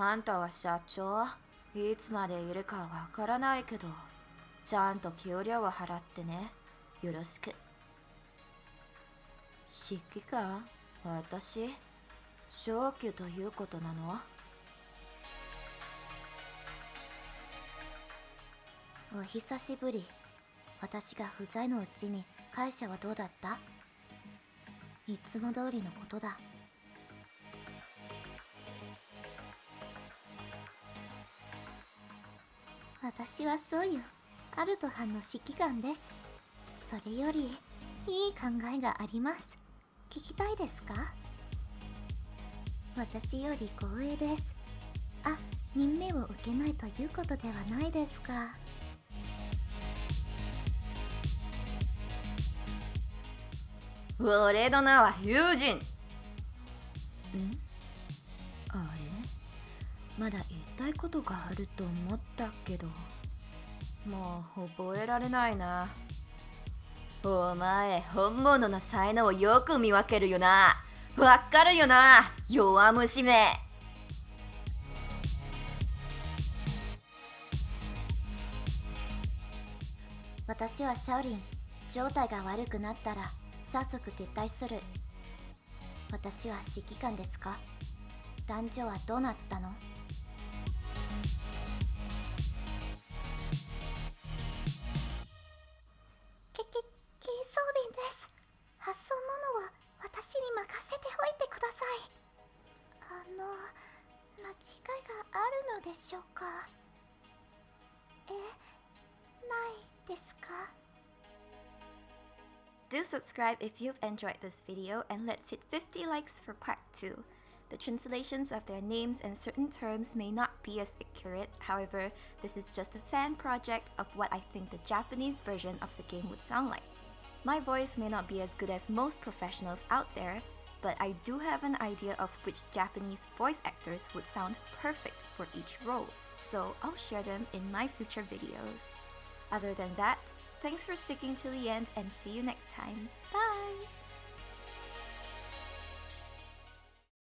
あんたは社長？いつまでいるかわからないけど。ちゃんと給料を払ってね。よろしく。指揮官？私？昇給ということなの？お久しぶり。私が不在のうちに会社はどうだった？いつも通りのことだ。私はそういうアルト班の指揮官です。それよりいい考えがあります。聞きたいですか？私より光栄です。あ任命を受けないということではないですか。俺の名は友人ん？まだ言いたいことがあると思ったけど。もう覚えられないな。お前本物の才能をよく見分けるよな。わかるよな。弱虫め。私はシャオリン状態が悪くなったら早速撤退する。私は指揮官ですか？団長はどうなったの？私に任せておいてくださいあの間違いがあるのでしょうかえないですか Do subscribe if you've enjoyed this video and let's hit 50 likes for part 2. The translations of their names and certain terms may not be as accurate, however, this is just a fan project of what I think the Japanese version of the game would sound like. My voice may not be as good as most professionals out there, but I do have an idea of which Japanese voice actors would sound perfect for each role, so I'll share them in my future videos. Other than that, thanks for sticking to the end and see you next time. Bye!